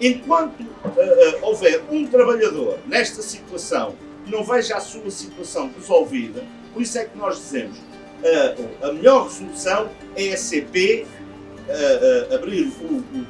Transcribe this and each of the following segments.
Enquanto uh, uh, houver um trabalhador nesta situação que não veja a sua situação resolvida, por isso é que nós dizemos uh, a melhor resolução é a CP abrir o, o,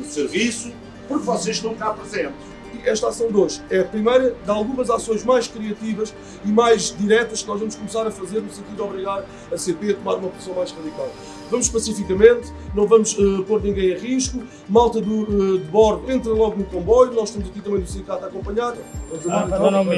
o serviço porque vocês estão cá presentes esta ação de hoje é a primeira de algumas ações mais criativas e mais diretas que nós vamos começar a fazer no sentido de obrigar a CP a tomar uma posição mais radical. Vamos pacificamente, não vamos uh, pôr ninguém a risco, malta do, uh, de bordo entra logo no comboio, nós estamos aqui também do sindicato a acompanhar. Vamos ah, então, não, não,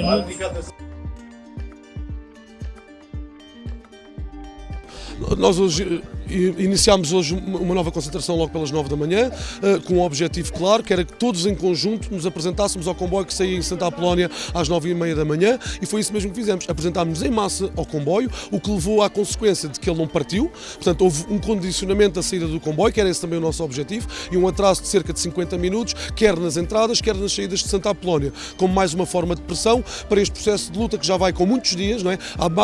Nós hoje iniciámos hoje uma nova concentração logo pelas 9 da manhã, eh, com um objetivo claro, que era que todos em conjunto nos apresentássemos ao comboio que saía em Santa Apolónia às 9 e meia da manhã e foi isso mesmo que fizemos. Apresentámos em massa ao comboio, o que levou à consequência de que ele não partiu, portanto houve um condicionamento da saída do comboio, que era esse também o nosso objetivo, e um atraso de cerca de 50 minutos, quer nas entradas, quer nas saídas de Santa Apolónia, como mais uma forma de pressão para este processo de luta que já vai com muitos dias, não é?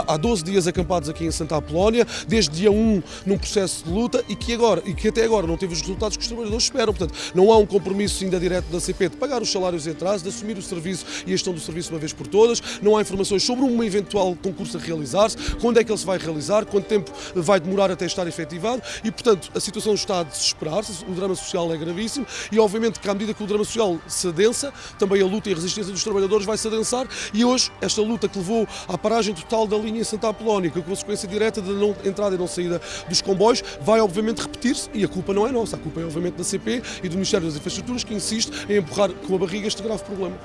há 12 dias acampados aqui em Santa Apolónia, desde dia 1 num processo de luta e que, agora, e que até agora não teve os resultados que os trabalhadores esperam. Portanto, não há um compromisso ainda direto da CP de pagar os salários em atraso, de assumir o serviço e a gestão do serviço uma vez por todas. Não há informações sobre um eventual concurso a realizar-se, quando é que ele se vai realizar, quanto tempo vai demorar até estar efetivado? E, portanto, a situação está a desesperar-se, o drama social é gravíssimo. E, obviamente, que à medida que o drama social se adensa, também a luta e a resistência dos trabalhadores vai se adensar. E hoje esta luta que levou à paragem total da linha em Santa Apolónia, com a consequência direta da não entrada e não saída dos comboios, vai obviamente repetir-se e a culpa não é nossa, a culpa é obviamente da CP e do Ministério das Infraestruturas que insiste em empurrar com a barriga este grave problema.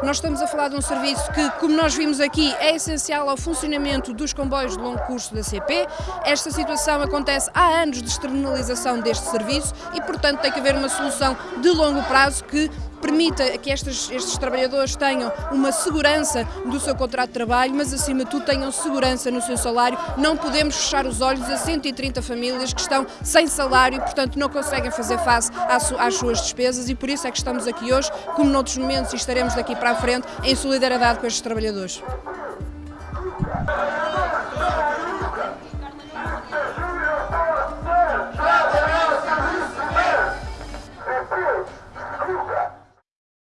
Nós estamos a falar de um serviço que, como nós vimos aqui, é essencial ao funcionamento dos comboios de longo curso da CP. Esta situação acontece há anos de externalização deste serviço e, portanto, tem que haver uma solução de longo prazo que permita que estes, estes trabalhadores tenham uma segurança do seu contrato de trabalho, mas acima de tudo tenham segurança no seu salário. Não podemos fechar os olhos a 130 famílias que estão sem salário e, portanto, não conseguem fazer face às suas despesas e por isso é que estamos aqui hoje, como noutros momentos e estaremos daqui para a frente, em solidariedade com estes trabalhadores.